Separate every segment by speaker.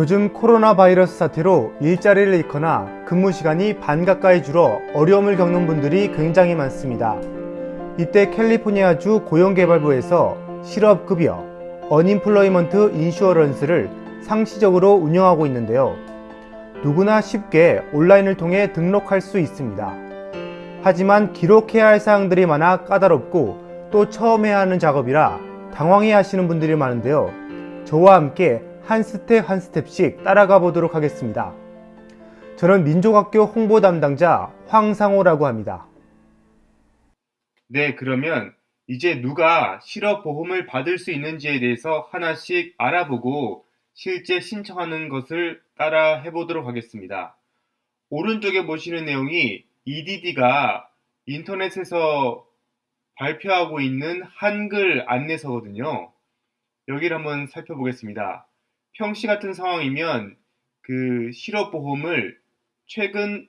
Speaker 1: 요즘 코로나 바이러스 사태로 일자리를 잃거나 근무 시간이 반 가까이 줄어 어려움을 겪는 분들이 굉장히 많습니다. 이때 캘리포니아주 고용개발부에서 실업급여, Unemployment Insurance를 상시적으로 운영하고 있는데요. 누구나 쉽게 온라인을 통해 등록할 수 있습니다. 하지만 기록해야 할 사항들이 많아 까다롭고 또 처음 해야 하는 작업이라 당황해 하시는 분들이 많은데요. 저와 함께 한 스텝 한 스텝씩 따라가 보도록 하겠습니다. 저는 민족학교 홍보 담당자 황상호라고 합니다.
Speaker 2: 네, 그러면 이제 누가 실업보험을 받을 수 있는지에 대해서 하나씩 알아보고 실제 신청하는 것을 따라 해보도록 하겠습니다. 오른쪽에 보시는 내용이 EDD가 인터넷에서 발표하고 있는 한글 안내서거든요. 여기를 한번 살펴보겠습니다. 평시 같은 상황이면 그 실업보험을 최근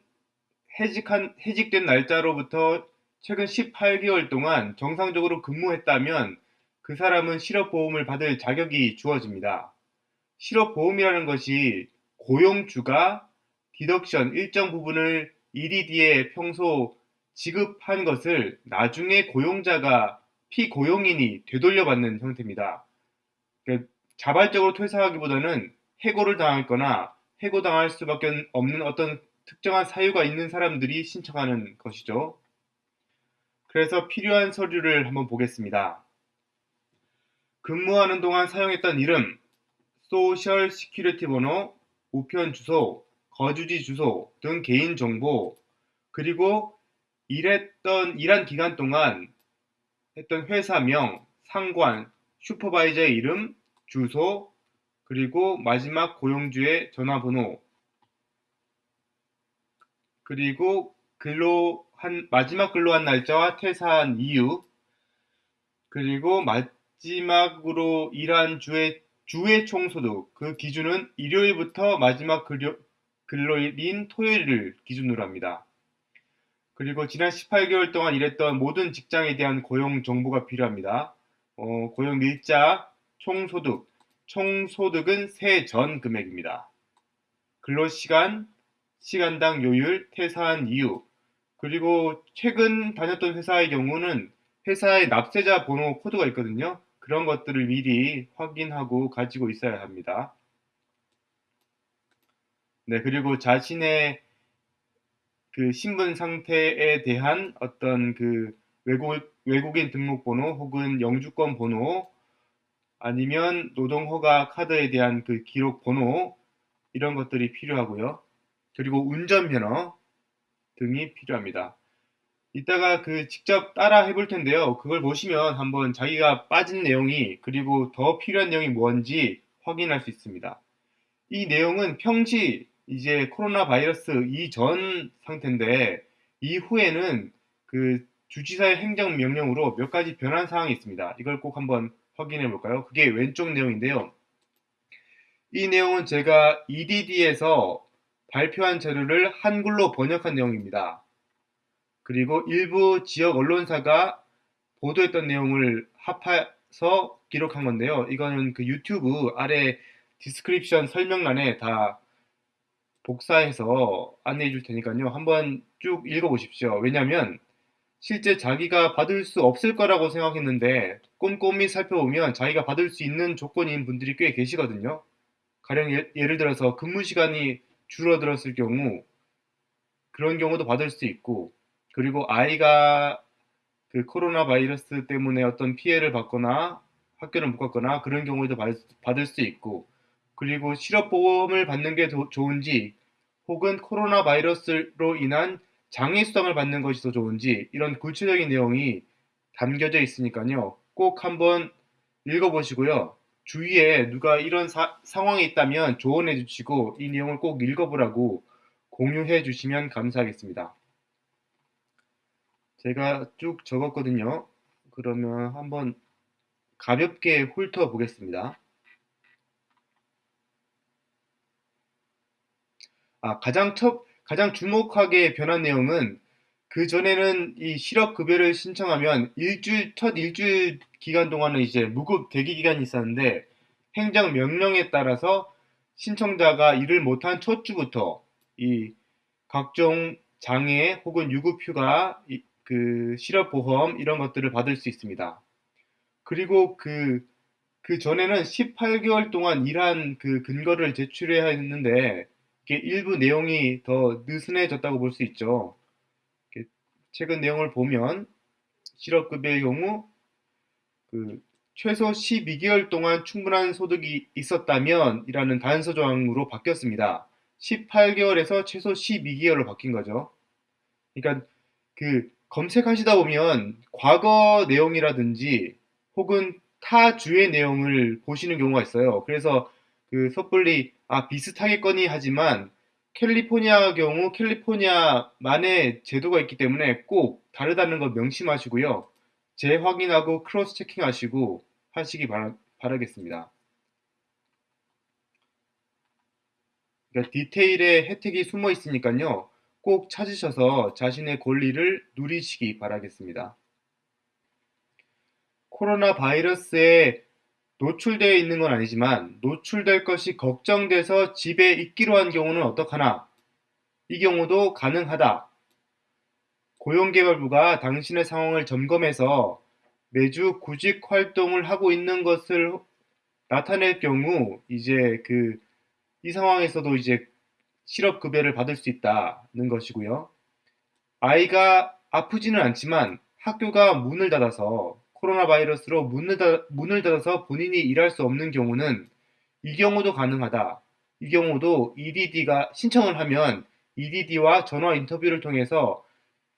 Speaker 2: 해직한, 해직된 날짜로부터 최근 18개월 동안 정상적으로 근무했다면 그 사람은 실업보험을 받을 자격이 주어집니다. 실업보험이라는 것이 고용주가 디덕션 일정 부분을 EDD에 평소 지급한 것을 나중에 고용자가 피고용인이 되돌려받는 형태입니다. 그러니까 자발적으로 퇴사하기보다는 해고를 당했거나 해고당할 수밖에 없는 어떤 특정한 사유가 있는 사람들이 신청하는 것이죠. 그래서 필요한 서류를 한번 보겠습니다. 근무하는 동안 사용했던 이름, social security 번호, 우편 주소, 거주지 주소 등 개인 정보, 그리고 일했던 일한 기간 동안 했던 회사명, 상관, 슈퍼바이저의 이름, 주소, 그리고 마지막 고용주의 전화번호, 그리고 근로 한 마지막 근로한 날짜와 퇴사한 이유, 그리고 마지막으로 일한 주의 주의 총소득 그 기준은 일요일부터 마지막 근로, 근로일인 토요일을 기준으로 합니다. 그리고 지난 18개월 동안 일했던 모든 직장에 대한 고용 정보가 필요합니다. 어, 고용 일자, 총소득, 총소득은 세 전 금액입니다. 근로시간, 시간당 요율, 퇴사한 이유, 그리고 최근 다녔던 회사의 경우는 회사의 납세자 번호 코드가 있거든요. 그런 것들을 미리 확인하고 가지고 있어야 합니다. 네, 그리고 자신의 그 신분 상태에 대한 어떤 그 외국, 외국인 등록번호 혹은 영주권 번호 아니면 노동허가 카드에 대한 그 기록 번호 이런 것들이 필요하고요. 그리고 운전면허 등이 필요합니다. 이따가 그 직접 따라 해볼 텐데요. 그걸 보시면 한번 자기가 빠진 내용이 그리고 더 필요한 내용이 뭔지 확인할 수 있습니다. 이 내용은 평시 이제 코로나 바이러스 이전 상태인데 이후에는 그 주지사의 행정명령으로 몇 가지 변한 사항이 있습니다. 이걸 꼭 한번 확인해 볼까요? 그게 왼쪽 내용인데요. 이 내용은 제가 EDD에서 발표한 자료를 한글로 번역한 내용입니다. 그리고 일부 지역 언론사가 보도했던 내용을 합해서 기록한 건데요. 이거는 그 유튜브 아래 description 설명란에 다 복사해서 안내해 줄 테니까요. 한번 쭉 읽어 보십시오. 왜냐하면 실제 자기가 받을 수 없을 거라고 생각했는데 꼼꼼히 살펴보면 자기가 받을 수 있는 조건인 분들이 꽤 계시거든요. 가령 예, 예를 들어서 근무 시간이 줄어들었을 경우 그런 경우도 받을 수 있고 그리고 아이가 그 코로나 바이러스 때문에 어떤 피해를 받거나 학교를 못 갔거나 그런 경우에도 받을 수 있고 그리고 실업보험을 받는 게 도, 좋은지 혹은 코로나 바이러스로 인한 장애 수당을 받는 것이 더 좋은지 이런 구체적인 내용이 담겨져 있으니까요. 꼭 한번 읽어보시고요. 주위에 누가 이런 사, 상황이 있다면 조언해 주시고 이 내용을 꼭 읽어보라고 공유해 주시면 감사하겠습니다. 제가 쭉 적었거든요. 그러면 한번 가볍게 훑어 보겠습니다. 아, 가장 첫, 가장 주목하게 변한 내용은 그 전에는 이 실업급여를 신청하면 일주일, 첫 일주일 기간 동안은 이제 무급 대기 기간이 있었는데 행정 명령에 따라서 신청자가 일을 못한 첫 주부터 이 각종 장애 혹은 유급휴가, 이- 그 실업보험 이런 것들을 받을 수 있습니다. 그리고 그, 그 전에는 18개월 동안 일한 그 근거를 제출해야 했는데 일부 내용이 더 느슨해졌다고 볼 수 있죠. 최근 내용을 보면 실업급여의 경우 그 최소 12개월 동안 충분한 소득이 있었다면 이라는 단서 조항으로 바뀌었습니다. 18개월에서 최소 12개월로 바뀐 거죠. 그러니까 그 검색하시다 보면 과거 내용이라든지 혹은 타 주의 내용을 보시는 경우가 있어요. 그래서 그 섣불리 아 비슷하겠거니 하지만 캘리포니아 경우 캘리포니아만의 제도가 있기 때문에 꼭 다르다는 걸 명심하시고요. 재확인하고 크로스 체킹하시고 하시기 바라, 바라겠습니다. 그러니까 디테일에 혜택이 숨어 있으니까요. 꼭 찾으셔서 자신의 권리를 누리시기 바라겠습니다. 코로나 바이러스에 노출되어 있는 건 아니지만 노출될 것이 걱정돼서 집에 있기로 한 경우는 어떡하나? 이 경우도 가능하다. 고용개발부가 당신의 상황을 점검해서 매주 구직 활동을 하고 있는 것을 나타낼 경우 이제 그 이 상황에서도 이제 실업급여를 받을 수 있다는 것이고요. 아이가 아프지는 않지만 학교가 문을 닫아서 코로나 바이러스로 문을, 닫, 문을 닫아서 본인이 일할 수 없는 경우는 이 경우도 가능하다. 이 경우도 EDD가 신청을 하면 EDD와 전화 인터뷰를 통해서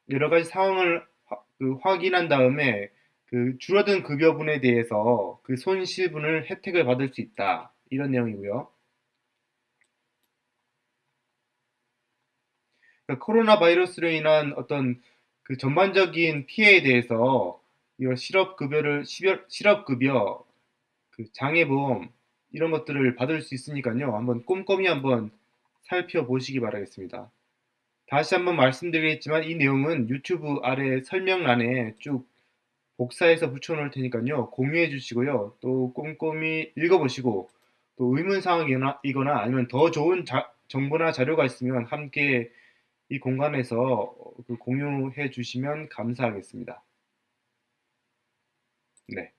Speaker 2: 여러 가지 상황을 화, 그 확인한 다음에 그 줄어든 급여분에 대해서 그 손실분을 혜택을 받을 수 있다. 이런 내용이고요. 그러니까 코로나 바이러스로 인한 어떤 그 전반적인 피해에 대해서 이런 실업급여를 실업급여 그 장애보험 이런 것들을 받을 수 있으니까요. 한번 꼼꼼히 한번 살펴보시기 바라겠습니다. 다시 한번 말씀드리겠지만 이 내용은 유튜브 아래 설명란에 쭉 복사해서 붙여놓을 테니까요. 공유해 주시고요. 또 꼼꼼히 읽어보시고 또 의문사항이거나 아니면 더 좋은 자, 정보나 자료가 있으면 함께 이 공간에서 그 공유해 주시면 감사하겠습니다. 네.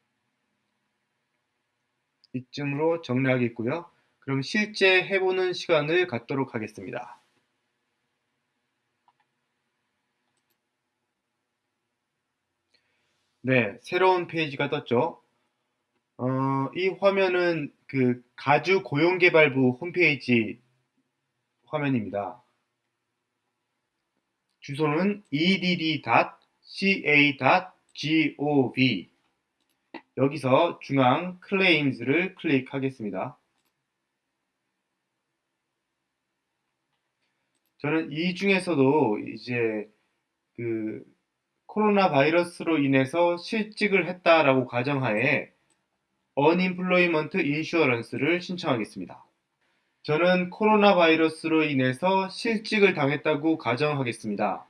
Speaker 2: 이쯤으로 정리하겠고요. 그럼 실제 해보는 시간을 갖도록 하겠습니다. 네, 새로운 페이지가 떴죠. 어, 이 화면은 그 가주 고용개발부 홈페이지 화면입니다. 주소는 edd.ca.gov 여기서 중앙 클레임즈를 클릭하겠습니다. 저는 이 중에서도 이제 그 코로나 바이러스로 인해서 실직을 했다라고 가정하에 Unemployment Insurance를 신청하겠습니다. 저는 코로나 바이러스로 인해서 실직을 당했다고 가정하겠습니다.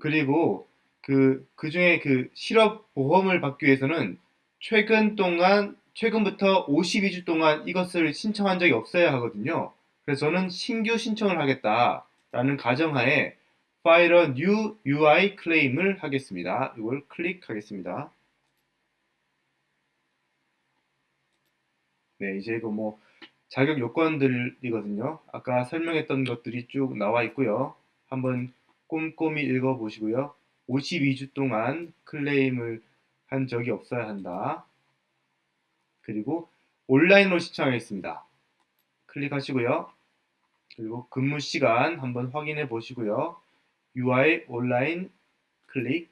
Speaker 2: 그리고 그, 그 중에 그 실업보험을 받기 위해서는 최근 동안, 최근부터 52주 동안 이것을 신청한 적이 없어야 하거든요. 그래서 저는 신규 신청을 하겠다라는 가정하에 File a New UI Claim을 하겠습니다. 이걸 클릭하겠습니다. 네, 이제 이거 뭐 자격 요건들이거든요. 아까 설명했던 것들이 쭉 나와 있고요. 한번 꼼꼼히 읽어 보시고요. 52주 동안 클레임을 한 적이 없어야 한다. 그리고 온라인으로 신청하겠습니다. 클릭하시고요. 그리고 근무 시간 한번 확인해 보시고요. UI 온라인 클릭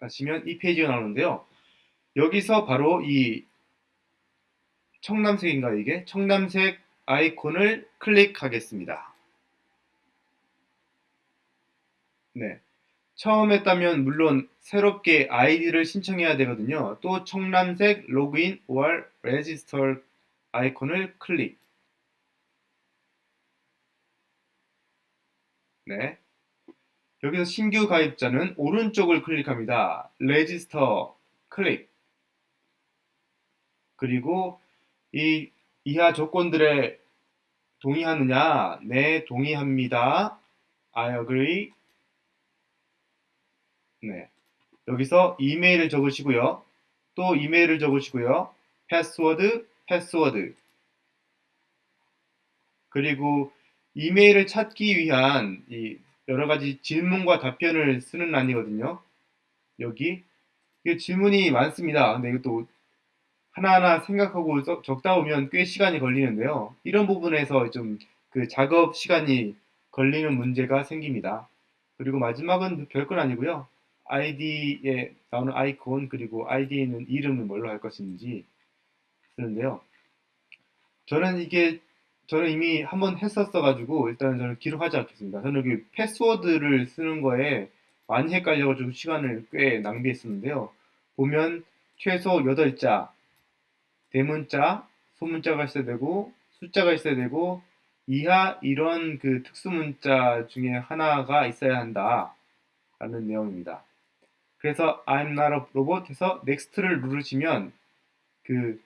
Speaker 2: 하시면 이 페이지가 나오는데요. 여기서 바로 이 청남색인가 이게? 청남색 아이콘을 클릭하겠습니다. 네. 처음 했다면 물론 새롭게 아이디를 신청해야 되거든요. 또 청남색 로그인 or register 아이콘을 클릭. 네. 여기서 신규 가입자는 오른쪽을 클릭합니다. register 클릭. 그리고 이 이하 조건들에 동의하느냐? 네, 동의합니다. I agree. 네. 여기서 이메일을 적으시고요. 또 이메일을 적으시고요. password, password. 그리고 이메일을 찾기 위한 이 여러 가지 질문과 답변을 쓰는 란이거든요. 여기 질문이 많습니다. 근데 이것도 하나하나 생각하고 써- 적다 보면 꽤 시간이 걸리는데요. 이런 부분에서 좀 그 작업 시간이 걸리는 문제가 생깁니다. 그리고 마지막은 별건 아니고요. 아이디에 나오는 아이콘 그리고 아이디에 있는 이름을 뭘로 할 것인지 쓰는데요. 저는 이게 저는 이미 한번 했었어 가지고 일단 저는 기록하지 않겠습니다. 저는 여기 패스워드를 쓰는 거에 많이 헷갈려가지고 시간을 꽤 낭비했었는데요. 보면 최소 8자, 대문자, 소문자가 있어야 되고 숫자가 있어야 되고 이하 이런 그 특수문자 중에 하나가 있어야 한다 라는 내용입니다. 그래서 I'm not a robot 해서 next를 누르시면 그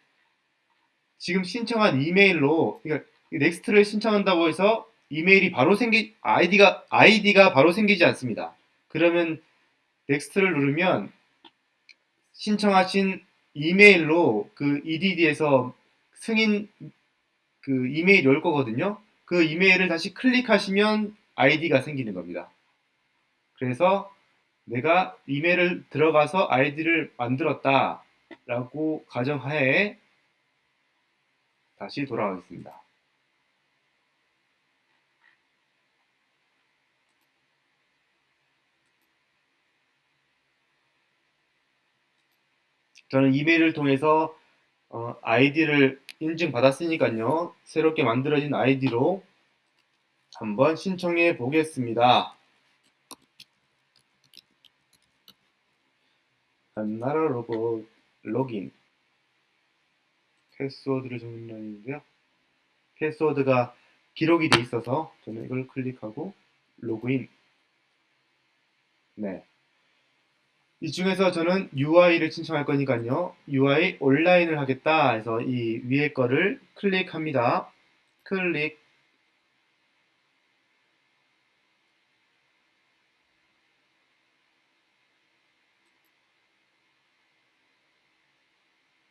Speaker 2: 지금 신청한 이메일로 그러니까 next를 신청한다고 해서 이메일이 바로 생기 아이디가 아이디가 바로 생기지 않습니다. 그러면 next를 누르면 신청하신 이메일로 그 EDD에서 승인 그 이메일이 올 거거든요. 그 이메일을 다시 클릭하시면 아이디가 생기는 겁니다. 그래서 내가 이메일을 들어가서 아이디를 만들었다 라고 가정하에 다시 돌아가겠습니다. 저는 이메일을 통해서 어, 아이디를 인증받았으니까요. 새롭게 만들어진 아이디로 한번 신청해 보겠습니다. 나라 로봇 로긴 패스워드를 적는다는데요. 패스워드가 기록이 돼 있어서 저는 이걸 클릭하고 로그인. 네. 이 중에서 저는 UI를 신청할 거니까요. UI 온라인을 하겠다 해서 이 위에 거를 클릭합니다. 클릭.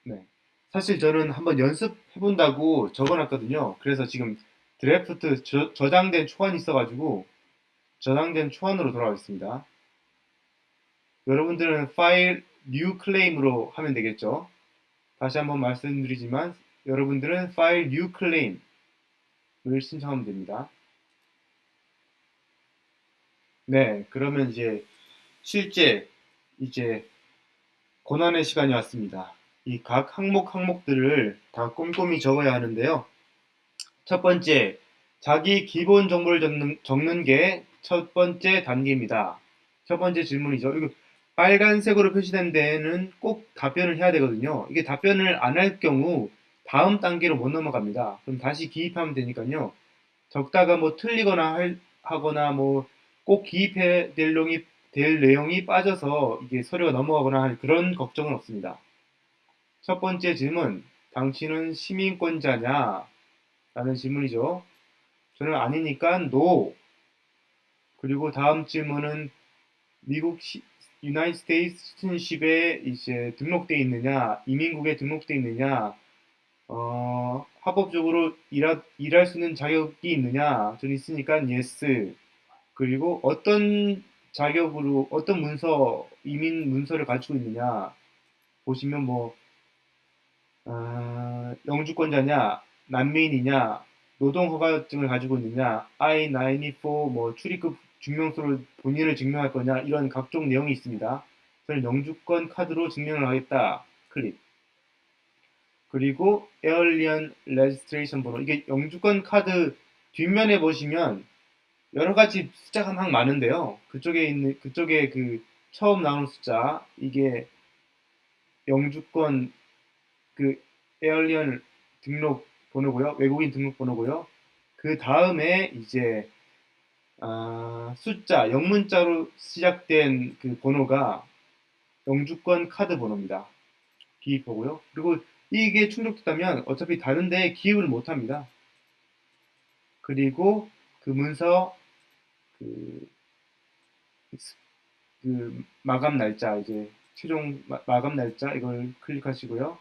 Speaker 2: 네. 사실 저는 한번 연습해 본다고 적어놨거든요. 그래서 지금 드래프트 저, 저장된 초안이 있어가지고 저장된 초안으로 돌아가겠습니다. 여러분들은 파일 new claim으로 하면 되겠죠. 다시 한번 말씀드리지만 여러분들은 파일 new claim을 신청하면 됩니다. 네, 그러면 이제 실제 이제 고난의 시간이 왔습니다. 이 각 항목 항목들을 다 꼼꼼히 적어야 하는데요. 첫 번째, 자기 기본 정보를 적는, 적는 게 첫 번째 단계입니다. 첫 번째 질문이죠. 이거 빨간색으로 표시된 데에는 꼭 답변을 해야 되거든요. 이게 답변을 안 할 경우 다음 단계로 못 넘어갑니다. 그럼 다시 기입하면 되니까요. 적다가 뭐 틀리거나 할, 하거나 뭐 꼭 기입해야 될 내용이, 될 내용이 빠져서 이게 서류가 넘어가거나 할 그런 걱정은 없습니다. 첫 번째 질문, 당신은 시민권자냐? 라는 질문이죠. 저는 아니니까 no. 그리고 다음 질문은 미국 시, United State citizenship에 이제 등록돼 있느냐, 이민국에 등록돼 있느냐, 어, 합법적으로 일하, 일할 수 있는 자격이 있느냐, 저는 있으니까 yes. 그리고 어떤 자격으로, 어떤 문서, 이민 문서를 가지고 있느냐, 보시면 뭐, 아, 영주권자냐, 난민이냐, 노동허가증을 가지고 있느냐, I-94 뭐 출입국 증명서를 본인을 증명할 거냐 이런 각종 내용이 있습니다. 저는 영주권 카드로 증명을 하겠다. 클릭. 그리고 alien registration 번호 이게 영주권 카드 뒷면에 보시면 여러 가지 숫자가 막 많은데요. 그쪽에 있는 그쪽에 그 처음 나오는 숫자 이게 영주권 그 에얼리언 등록 번호고요. 외국인 등록 번호고요. 그 다음에 이제 아, 숫자, 영문자로 시작된 그 번호가 영주권 카드 번호입니다. 기입하고요. 그리고 이게 충족됐다면 어차피 다른 데에 기입을 못 합니다. 그리고 그 문서 그, 그 마감 날짜 이제 최종 마, 마감 날짜 이걸 클릭하시고요.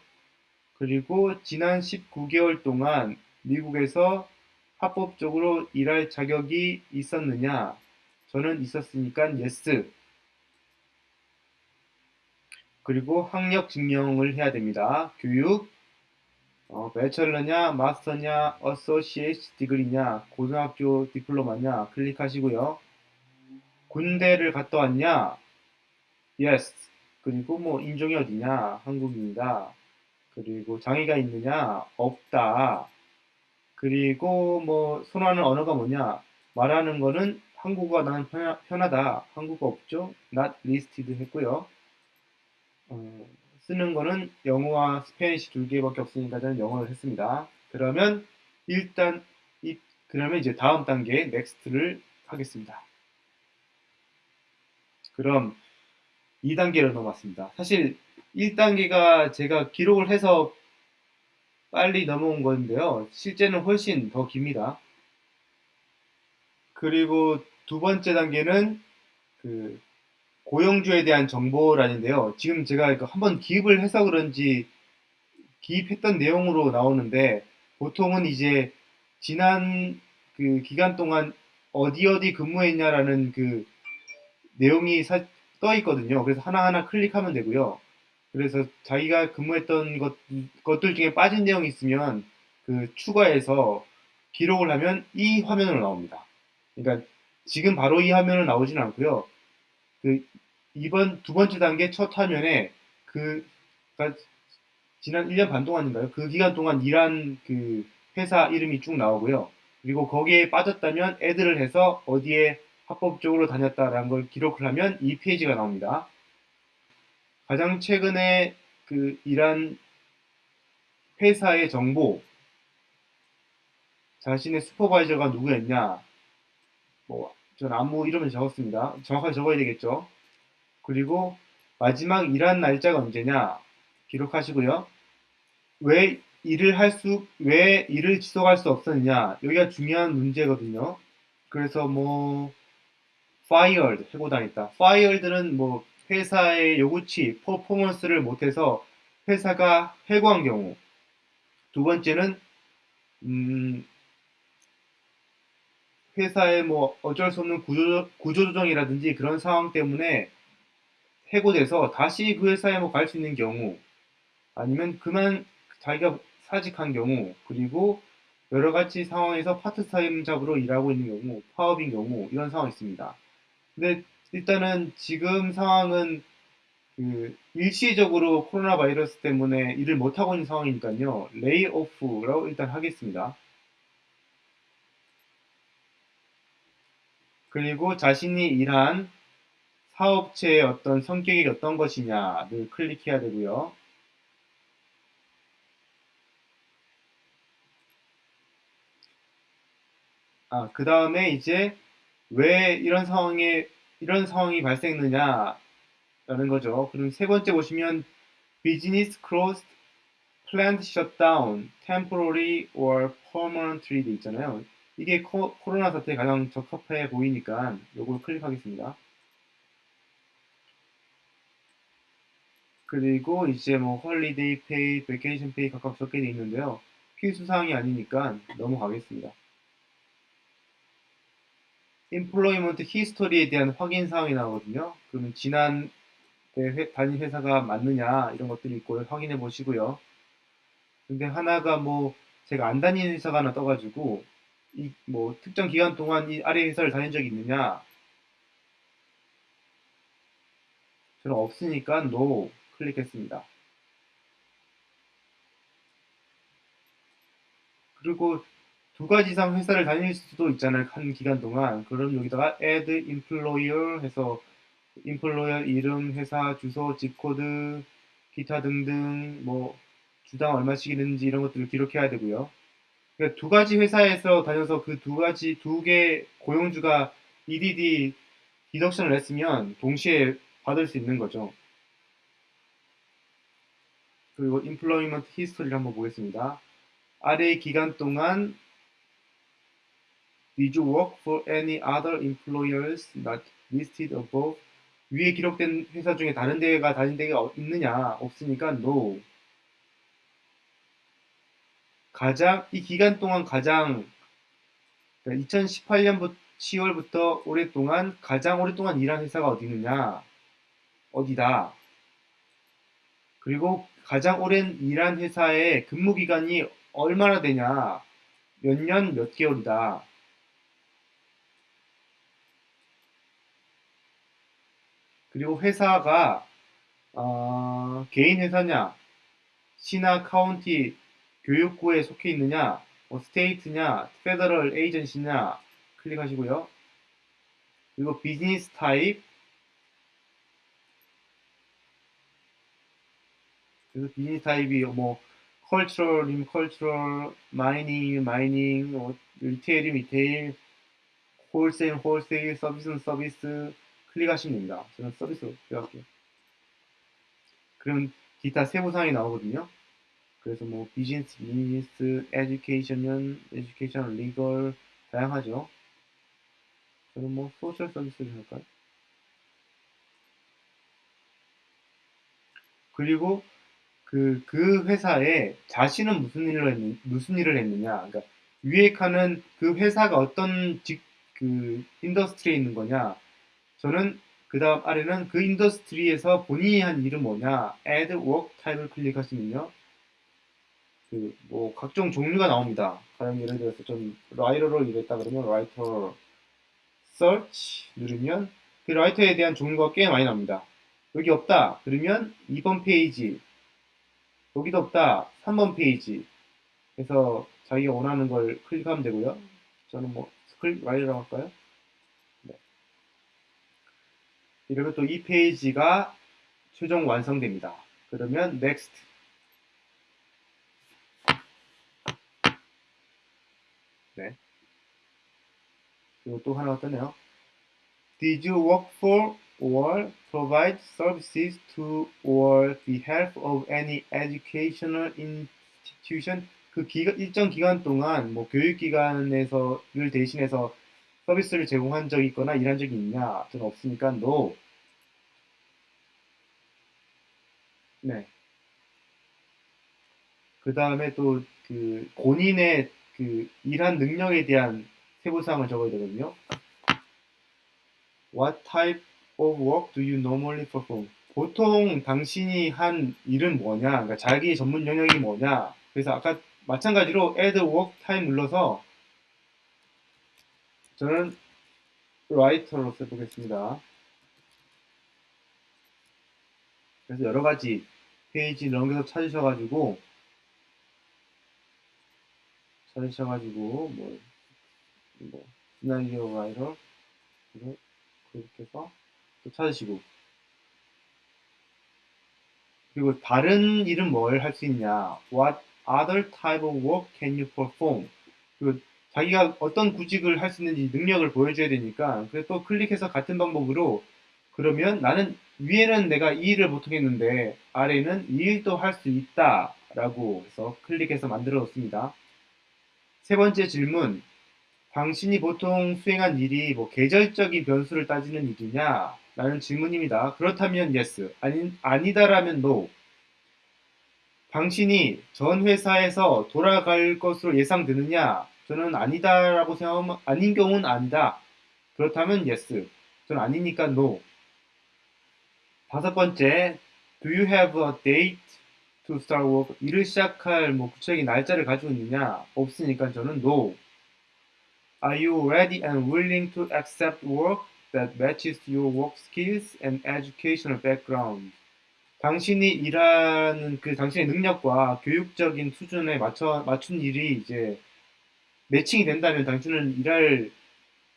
Speaker 2: 그리고 지난 19개월 동안 미국에서 합법적으로 일할 자격이 있었느냐? 저는 있었으니까 yes. 그리고 학력 증명을 해야 됩니다. 교육, 어, bachelor냐, master냐, associate degree냐, 고등학교 diploma냐 클릭하시고요. 군대를 갔다 왔냐? yes. 그리고 뭐 인종이 어디냐? 한국입니다. 그리고 장애가 있느냐? 없다. 그리고 뭐 선호하는 언어가 뭐냐? 말하는 거는 한국어가 편하, 편하다. 한국어 없죠? not listed 했고요. 어, 쓰는 거는 영어와 Spanish 두 개밖에 없으니까 저는 영어를 했습니다. 그러면 일단 이 그러면 이제 다음 단계 next를 하겠습니다. 그럼 2단계로 넘어왔습니다. 사실 1단계가 제가 기록을 해서 빨리 넘어온 건데요. 실제는 훨씬 더 깁니다. 그리고 두 번째 단계는 그 고용주에 대한 정보란인데요. 지금 제가 한번 기입을 해서 그런지 기입했던 내용으로 나오는데 보통은 이제 지난 그 기간 동안 어디 어디 근무했냐라는 그 내용이 사- 떠 있거든요. 그래서 하나하나 클릭하면 되고요. 그래서 자기가 근무했던 것, 것들 중에 빠진 내용이 있으면 그 추가해서 기록을 하면 이 화면으로 나옵니다. 그러니까 지금 바로 이 화면으로 나오지는 않고요. 그 이번 두 번째 단계 첫 화면에 그 그러니까 지난 1년 반 동안인가요? 그 기간 동안 일한 그 회사 이름이 쭉 나오고요. 그리고 거기에 빠졌다면 애드를 해서 어디에 합법적으로 다녔다라는 걸 기록을 하면 이 페이지가 나옵니다. 가장 최근에 그 일한 회사의 정보, 자신의 슈퍼바이저가 누구였냐, 뭐, 전 아무 이름을 적었습니다. 정확하게 적어야 되겠죠. 그리고 마지막 일한 날짜가 언제냐, 기록하시고요. 왜 일을 할 수, 왜 일을 지속할 수 없었느냐, 여기가 중요한 문제거든요. 그래서 뭐, fired 해고 다녔다. fired는 뭐 회사의 요구치, 퍼포먼스를 못해서 회사가 해고한 경우. 두 번째는 음, 회사의 뭐 어쩔 수 없는 구조, 구조조정이라든지 그런 상황 때문에 해고돼서 다시 그 회사에 뭐 갈 수 있는 경우 아니면 그만 자기가 사직한 경우 그리고 여러 가지 상황에서 파트타임 잡으로 일하고 있는 경우 파업인 경우 이런 상황이 있습니다. 근데 일단은 지금 상황은 그 일시적으로 코로나 바이러스 때문에 일을 못하고 있는 상황이니까요. 레이오프라고 일단 하겠습니다. 그리고 자신이 일한 사업체의 어떤 성격이 어떤 것이냐를 클릭해야 되고요. 아, 그 다음에 이제 왜 이런 상황에 이런 상황이 발생했느냐라는 거죠. 그럼 세 번째 보시면 business closed, plant shut down, temporary or permanently 돼 있잖아요. 이게 코, 로나 사태에 가장 적합해 보이니까 요걸 클릭하겠습니다. 그리고 이제 뭐 holiday pay, vacation pay 각각 적게 돼 있는데요. 필수 사항이 아니니까 넘어가겠습니다. employment history에 대한 확인 사항이 나오거든요. 그러면 지난 회, 다닌 회사가 맞느냐 이런 것들이 있고 확인해 보시고요. 근데 하나가 뭐 제가 안 다니는 회사가 하나 떠가지고 이 뭐 특정 기간 동안 이 아래 회사를 다닌 적이 있느냐 저는 없으니까 no 클릭했습니다. 그리고 두 가지 이상 회사를 다닐 수도 있잖아요. 한 기간 동안. 그럼 여기다가 add employer 해서 employer 이름, 회사, 주소, 집코드, 기타 등등 뭐 주당 얼마씩이는지 이런 것들을 기록해야 되고요. 그러니까 두 가지 회사에서 다녀서 그 두 가지 두 개 고용주가 EDD 디덕션을 했으면 동시에 받을 수 있는 거죠. 그리고 employment history를 한번 보겠습니다. 아래의 기간 동안 Did you work for any other employers not listed above? 위에 기록된 회사 중에 다른 데가 다닌 데가 어- 있느냐? 없으니까 no. 가장 이 기간 동안 가장 2018년부터 10월부터 오랫동안 가장 오랫동안 일한 회사가 어디 있느냐? 어디다? 그리고 가장 오랜 일한 회사의 근무 기간이 얼마나 되냐? 몇 년, 몇 개월이다. 그리고 회사가 어, 개인 회사냐, 시나 county 교육부에 속해 있느냐, 뭐 state냐, federal agency냐 클릭하시고요. 그리고 business type 그래서 business type이 뭐 cultural이면 cultural, mining, mining, 뭐 retail이면 retail, wholesale, wholesale, 서비스는 서비스 클릭하시면 됩니다. 저는 서비스로 들어갈게요. 그럼 기타 세부사항이 나오거든요. 그래서 뭐 비즈니스, 비즈니스, education은 education, legal 다양하죠. 저는 뭐 social service를 할까요? 그리고 그, 그 회사에 자신은 무슨 일을 했느, 무슨 일을 했느냐. 그러니까 칸은 그 회사가 어떤 직, 그 industry에 있는 거냐. 저는 그 다음 아래는 그 industry에서 본인이 한 일은 뭐냐. add work type을 클릭하시면요. 그 뭐 각종 종류가 나옵니다. 가령 예를 들어서 좀 writer로 일했다 그러면 writer search 누르면 그 writer에 대한 종류가 꽤 많이 나옵니다. 여기 없다 그러면 2번 페이지 여기도 없다 3번 페이지 그래서 자기가 원하는 걸 클릭하면 되고요. 저는 뭐 script writer라고 할까요? 네. 이러면 또이 페이지가 최종 완성됩니다. 그러면 next 네. 그리고 또 하나 떴네요. Did you work for or provide services to or behalf of any educational institution? 그 기간, 일정 기간 동안 뭐 교육기관에서 를 대신해서 서비스를 제공한 적이 있거나 일한 적이 있냐? 저는 없으니까 no. 네. 그 다음에 또 그 본인의 그 일한 능력에 대한 세부사항을 적어야 되거든요. What type of work do you normally perform? 보통 당신이 한 일은 뭐냐? 그러니까 자기 전문 영역이 뭐냐? 그래서 아까 마찬가지로 add work type 눌러서 저는 writer로 써보겠습니다. 그래서 여러 가지 페이지 넘겨서 찾으셔가지고 찾으셔가지고 뭐, 뭐 시나리오 이거 그렇게 해서 또 찾으시고. 그리고 다른 일은 뭘 할 수 있냐? What other type of work can you perform? 그리고 자기가 어떤 구직을 할 수 있는지 능력을 보여줘야 되니까 그래서 또 클릭해서 같은 방법으로 그러면 나는 위에는 내가 이 일을 보통 했는데 아래는 이 일도 할 수 있다 라고 해서 클릭해서 만들어 놓습니다 세 번째 질문 당신이 보통 수행한 일이 뭐 계절적인 변수를 따지는 일이냐? 라는 질문입니다. 그렇다면 yes, 아니, 아니다라면 no. 당신이 전 회사에서 돌아갈 것으로 예상되느냐? 저는 아니다라고 생각하면 아닌 경우는 아니다. 그렇다면 yes. 저는 아니니까 no. 다섯 번째, do you have a date to start work? 일을 시작할 뭐 구체적인 날짜를 가지고 있느냐? 없으니까 저는 no. Are you ready and willing to accept work that matches your work skills and educational background? 당신이 일하는 그 당신의 능력과 교육적인 수준에 맞춰 맞춘 일이 이제 매칭이 된다면 당신은 일할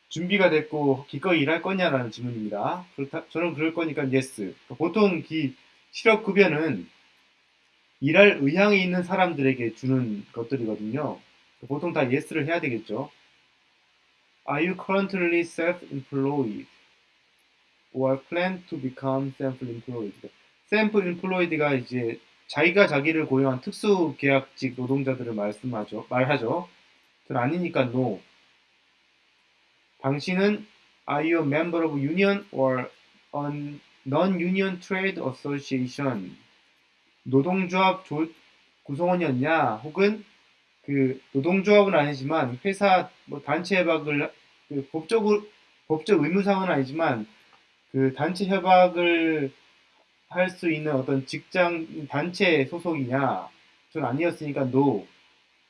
Speaker 2: 준비가 됐고 기꺼이 일할 거냐라는 질문입니다. 그렇다 저는 그럴 거니까 yes. 보통 이 실업 급여는 일할 의향이 있는 사람들에게 주는 것들이거든요. 보통 다 yes를 해야 되겠죠. Are you currently self-employed or plan to become self-employed? self-employed가 이제 자기가 자기를 고용한 특수 계약직 노동자들을 말씀하죠. 말하죠. 전 아니니까 no. 당신은 are you a member of union or a non-union trade association? 노동조합 조- 구성원이었냐? 혹은 그 노동조합은 아니지만 회사 뭐 단체 협약을 그 법적으로 법적 의무상은 아니지만 그 단체 협약을 할 수 있는 어떤 직장 단체 소속이냐? 전 아니었으니까 no.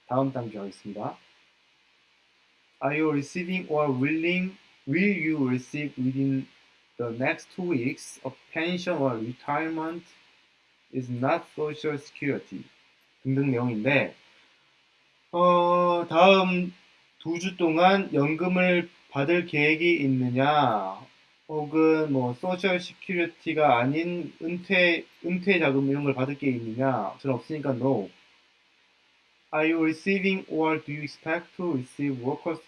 Speaker 2: 다음 단계 하겠습니다. Are you receiving or willing will you receive within the next two weeks a pension or retirement is not social security 등등 내용인데 어, 다음 두 주 동안 연금을 받을 계획이 있느냐, 혹은 뭐 social security가 아닌 은퇴 은퇴 자금 이런 걸 받을 게 있느냐? 저는 없으니까 no. Are you receiving or do you expect to receive workers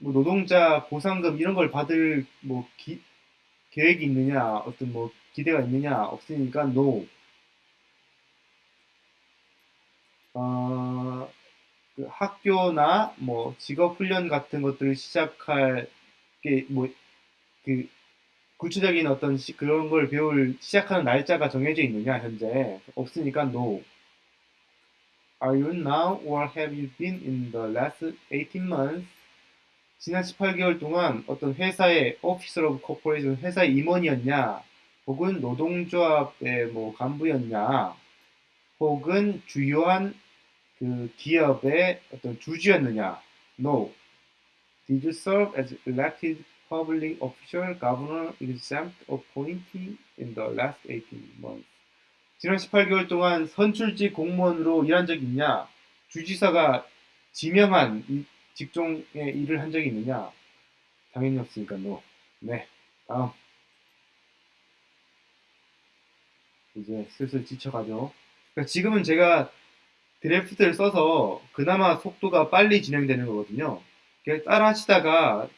Speaker 2: 뭐 노동자 보상금 이런 걸 받을 뭐 기, 계획이 있느냐? 어떤 뭐 기대가 있느냐? 없으니까 no. 어, 그 학교나 뭐 직업 훈련 같은 것들을 시작할 게 뭐 그 구체적인 어떤 시- 그런 걸 배울 시작하는 날짜가 정해져 있느냐 현재 없으니까 no. Are you now or have you been in the last 18 months? 지난 18개월 동안 어떤 회사의 officer of corporation 회사의 임원이었냐 혹은 노동조합의 뭐 간부였냐 혹은 주요한 그 기업의 어떤 주주였느냐? No. Did you serve as elected public official, governor, exempt appointee in the last 18 months? 지난 18개월 동안 선출직 공무원으로 일한 적이 있냐? 주지사가 지명한 이 직종의 일을 한 적이 있느냐? 당연히 없으니까 no. 네. 다음. 이제 슬슬 지쳐가죠. 그러니까 지금은 제가 드래프트를 써서 그나마 속도가 빨리 진행되는 거거든요. 따라 하시다가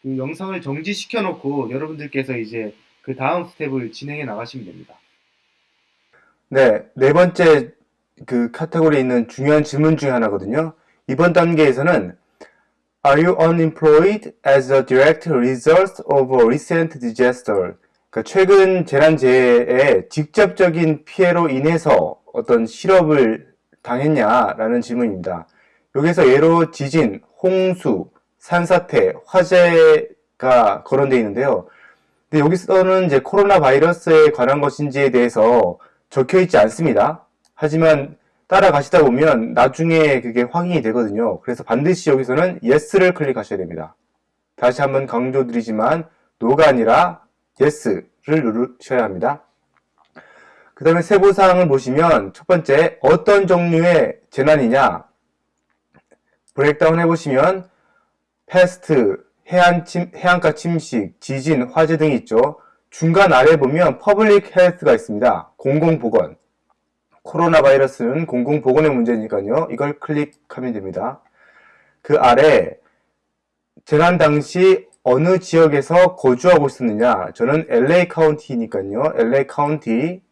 Speaker 2: 그 영상을 정지시켜 놓고 여러분들께서 이제 그 다음 스텝을 진행해 나가시면 됩니다.
Speaker 1: 네, 네 번째 그 카테고리에 있는 중요한 질문 중에 하나거든요. 이번 단계에서는 Are you unemployed as a direct result of a recent disaster? 그러니까 최근 재난재해의 직접적인 피해로 인해서 어떤 실업을 당했냐라는 질문입니다. 여기서 예로 지진, 홍수, 산사태, 화재가 거론되어 있는데요. 근데 여기서는 이제 코로나 바이러스에 관한 것인지에 대해서 적혀 있지 않습니다. 하지만 따라가시다 보면 나중에 그게 확인이 되거든요. 그래서 반드시 여기서는 yes를 클릭하셔야 됩니다. 다시 한번 강조드리지만 no가 아니라 yes를 누르셔야 합니다. 그 다음에 세부사항을 보시면 첫 번째 어떤 종류의 재난이냐 breakdown 해보시면 패스트, 해안 침, 해안가 침식, 지진, 화재 등이 있죠. 중간 아래 보면 public health가 있습니다. 공공보건. 코로나 바이러스는 공공보건의 문제니까요. 이걸 클릭하면 됩니다. 그 아래 재난 당시 어느 지역에서 거주하고 있었느냐? 저는 LA 카운티니까요. LA 카운티.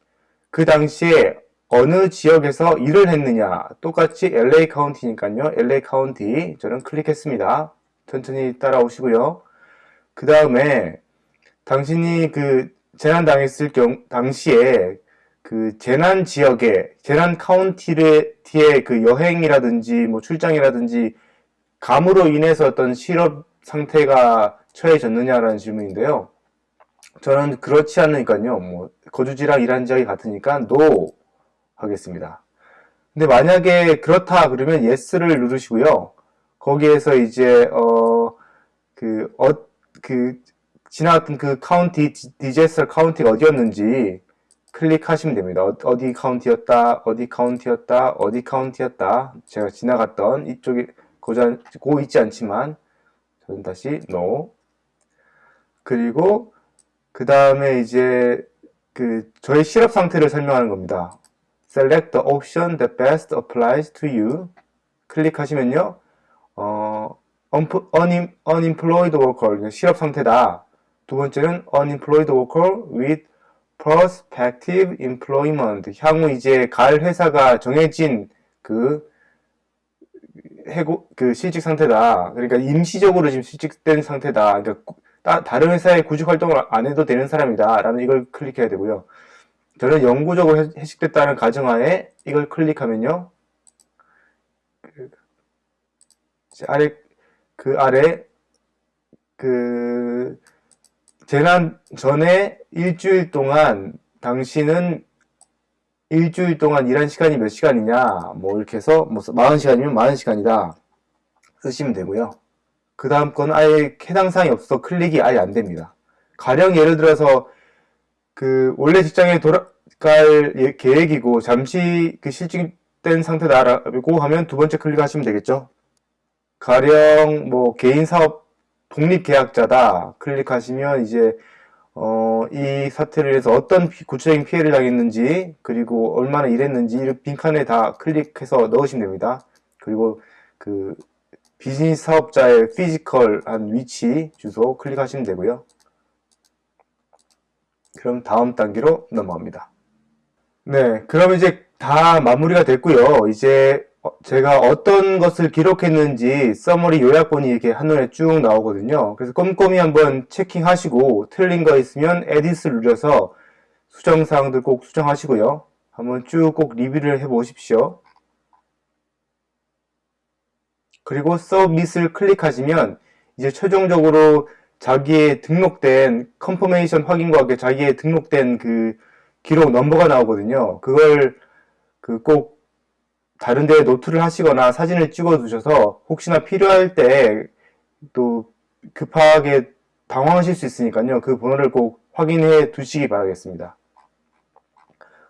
Speaker 1: 그 당시에 어느 지역에서 일을 했느냐? 똑같이 LA 카운티니까요. LA 카운티. 저는 클릭했습니다. 천천히 따라오시고요. 그 다음에 당신이 그 재난 당했을 경 당시에 그 재난 지역에 재난 카운티의 그 여행이라든지 뭐 출장이라든지 감으로 인해서 어떤 실업 상태가 처해졌느냐라는 질문인데요. 저는 그렇지 않으니까요. 뭐 거주지랑 일한 지역이 같으니까 no 하겠습니다. 근데 만약에 그렇다 그러면 yes를 누르시고요. 거기에서 이제 어그어그 그 지나갔던 그 카운티 disaster 카운티가 어디였는지 클릭하시면 됩니다. 어- 어디 카운티였다, 어디 카운티였다, 어디 카운티였다. 제가 지나갔던 이쪽에 고자, 고 있지 않지만 저는 다시 no. 그리고 그 다음에 이제 그 저의 실업 상태를 설명하는 겁니다. Select the option that best applies to you. 클릭하시면요. 어, unem- unemployed worker, 실업 상태다. 두 번째는 unemployed worker with prospective employment 향후 이제 갈 회사가 정해진 그 해고 그 실직 상태다. 그러니까 임시적으로 지금 실직된 상태다. 그러니까 구- 따- 다른 회사에 구직 활동을 안 해도 되는 사람이다라는 이걸 클릭해야 되고요. 저는 영구적으로 해- 해직됐다는 가정하에 이걸 클릭하면요. 그 아래 그 아래 그 재난 전에 일주일 동안 당신은 일주일 동안 일한 시간이 몇 시간이냐? 뭐 이렇게 해서 뭐 40시간이면 40시간이다. 쓰시면 되고요. 그 다음 건 아예 해당 사항이 없어서 클릭이 아예 안 됩니다. 가령 예를 들어서 그 원래 직장에 돌아갈 예- 계획이고 잠시 그 실직된 상태다라고 하면 두 번째 클릭하시면 되겠죠. 가령 뭐 개인 사업 독립계약자다 클릭하시면 이제 어, 이 사태를 위해서 어떤 피- 구체적인 피해를 당했는지 그리고 얼마나 일했는지 이 빈칸에 다 클릭해서 넣으시면 됩니다. 그리고 그 비즈니스 사업자의 physical한 위치 주소 클릭하시면 되고요. 그럼 다음 단계로 넘어갑니다. 네, 그럼 이제 다 마무리가 됐고요. 이제 어, 제가 어떤 것을 기록했는지 summary 요약본이 이렇게 한눈에 쭉 나오거든요. 그래서 꼼꼼히 한번 checking하시고 틀린 거 있으면 edit를 눌러서 수정사항들 꼭 수정하시고요. 한번 쭉 꼭 리뷰를 해보십시오. 그리고 submit을 클릭하시면 이제 최종적으로 자기의 등록된 confirmation 확인과 함께 자기의 등록된 그 기록 넘버가 나오거든요. 그걸 그꼭 다른 데에 노트를 하시거나 사진을 찍어 두셔서 혹시나 필요할 때 또 급하게 당황하실 수 있으니까요. 그 번호를 꼭 확인해 두시기 바라겠습니다.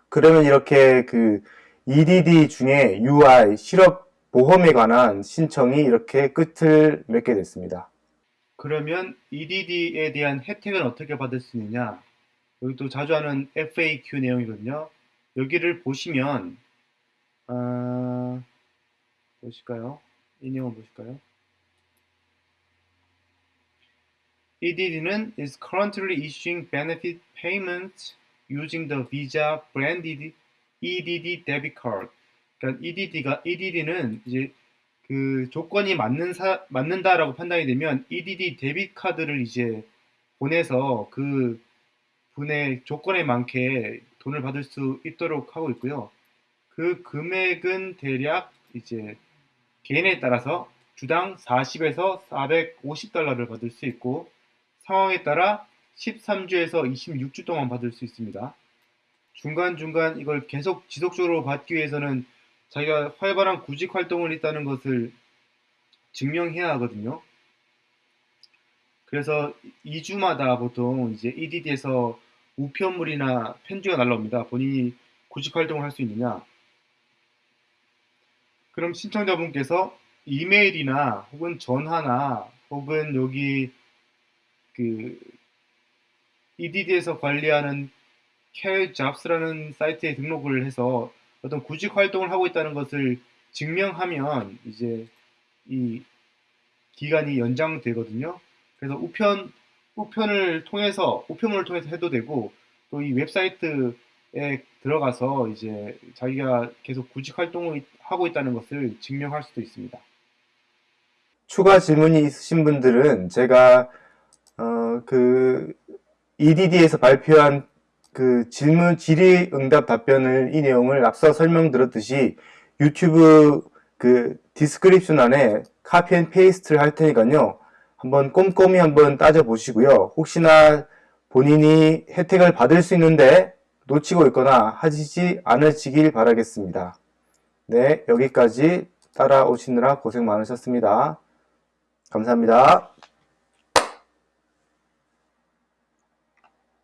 Speaker 1: 그러면 이렇게 그 EDD 중에 UI 실업 보험에 관한 신청이 이렇게 끝을 맺게 됐습니다.
Speaker 2: 그러면 EDD에 대한 혜택은 어떻게 받을 수 있느냐? 여기 또 자주 하는 FAQ 내용이거든요. 여기를 보시면 아, 보실까요? 이 내용 보실까요? EDD는 is currently issuing benefit payments using the Visa branded EDD debit card. 그러니까 EDD가 EDD는 이제 그 조건이 맞는 사, 맞는다라고 판단이 되면 EDD 데빗 카드를 이제 보내서 그 분의 조건에 맞게 돈을 받을 수 있도록 하고 있고요. 그 금액은 대략 이제 개인에 따라서 주당 40에서 450달러를 받을 수 있고 상황에 따라 13주에서 26주 동안 받을 수 있습니다. 중간중간 이걸 계속 지속적으로 받기 위해서는 자기가 활발한 구직 활동을 했다는 것을 증명해야 하거든요. 그래서 2주마다 보통 이제 EDD에서 우편물이나 편지가 날라옵니다. 본인이 구직 활동을 할 수 있느냐. 그럼 신청자분께서 이메일이나 혹은 전화나 혹은 여기 그 EDD에서 관리하는 Care Jobs라는 사이트에 등록을 해서 어떤 구직 활동을 하고 있다는 것을 증명하면 이제 이 기간이 연장되거든요. 그래서 우편 우편을 통해서 우편물을 통해서 해도 되고 또 이 웹사이트에 들어가서 이제 자기가 계속 구직 활동을 하고 있다는 것을 증명할 수도 있습니다.
Speaker 1: 추가 질문이 있으신 분들은 제가 어, 그 EDD에서 발표한 그 질문 질의 응답 답변을 이 내용을 앞서 설명드렸듯이 유튜브 그 description 안에 copy and paste를 할 테니까요. 한번 꼼꼼히 한번 따져 보시고요. 혹시나 본인이 혜택을 받을 수 있는데 놓치고 있거나 하시지 않으시길 바라겠습니다. 네, 여기까지 따라오시느라 고생 많으셨습니다. 감사합니다.